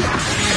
Yeah.